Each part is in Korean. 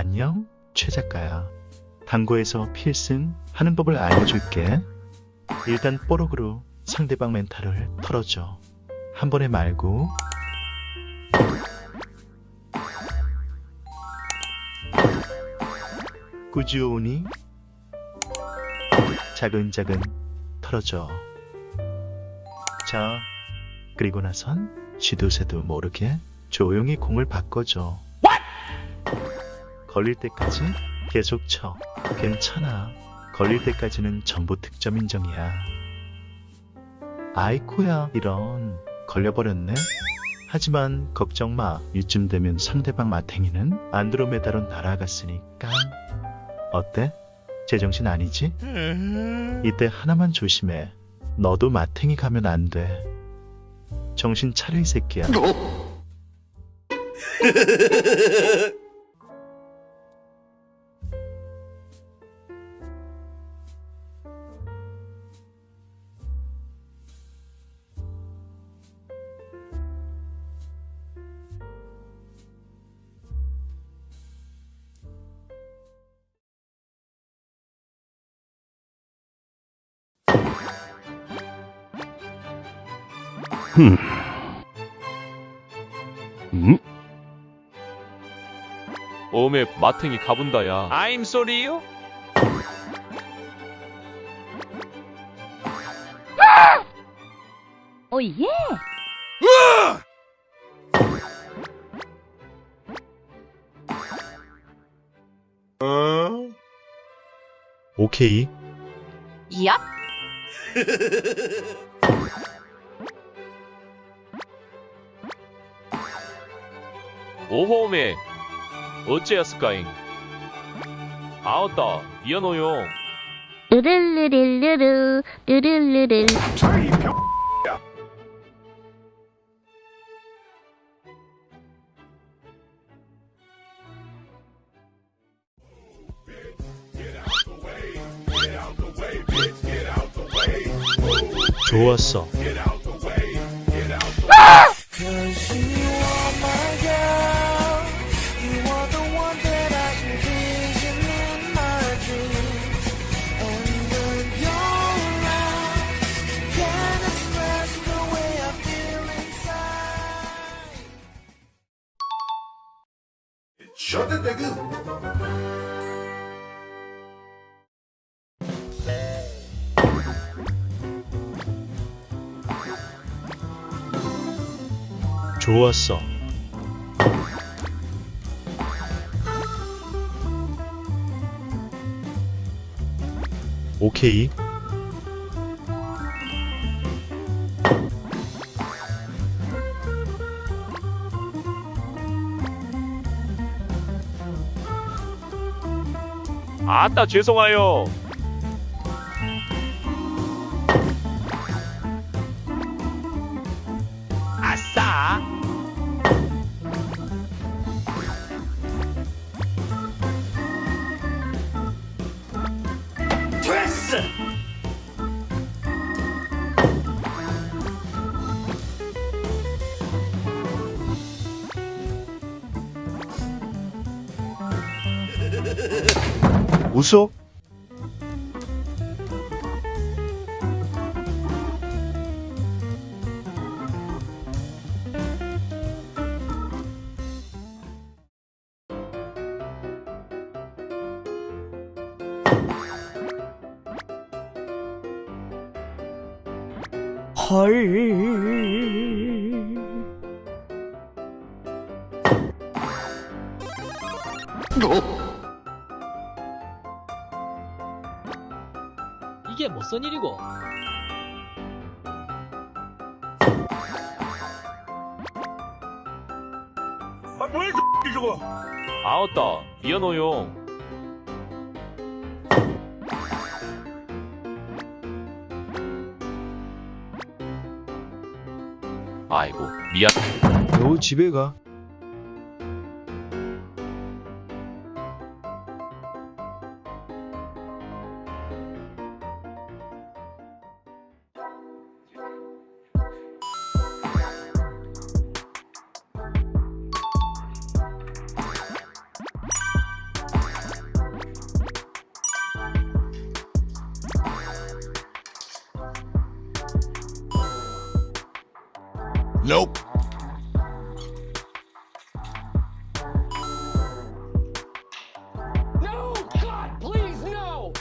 안녕, 최 작가야. 당구에서 필승 하는 법을 알려줄게. 일단 뽀록으로 상대방 멘탈을 털어줘. 한 번에 말고. 꾸준히 차근차근 털어줘. 자, 그리고 나선 시도새도 모르게 조용히 공을 바꿔줘. 걸릴 때까지 계속 쳐. 괜찮아. 걸릴 때까지는 전부 득점 인정이야. 아이코야, 이런. 걸려버렸네? 하지만 걱정 마. 이쯤 되면 상대방 마탱이는 안드로메다로 날아갔으니까. 어때? 제정신 아니지? 이때 하나만 조심해. 너도 마탱이 가면 안 돼. 정신 차려 이 새끼야. 음? 어메 마탱이 가본다야. I'm sorry요? 오 예. 오케이. 야. 오호메 어째였을까잉? 아웃다 미안해요. 으르르르르르 르르르르. 좋았어. Nigga. 좋았어. 오케이. 아따 죄송해요. 아싸! 됐어! 웃어? 이게 무슨 일이고? 아웃다 미안해요. 아이고 미안. 너 집에 가. Nope. No! God, please, no!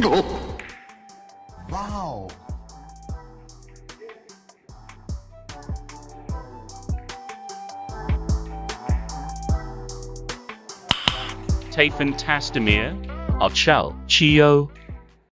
Wow. Tafen Tastemir, Archel, Chio,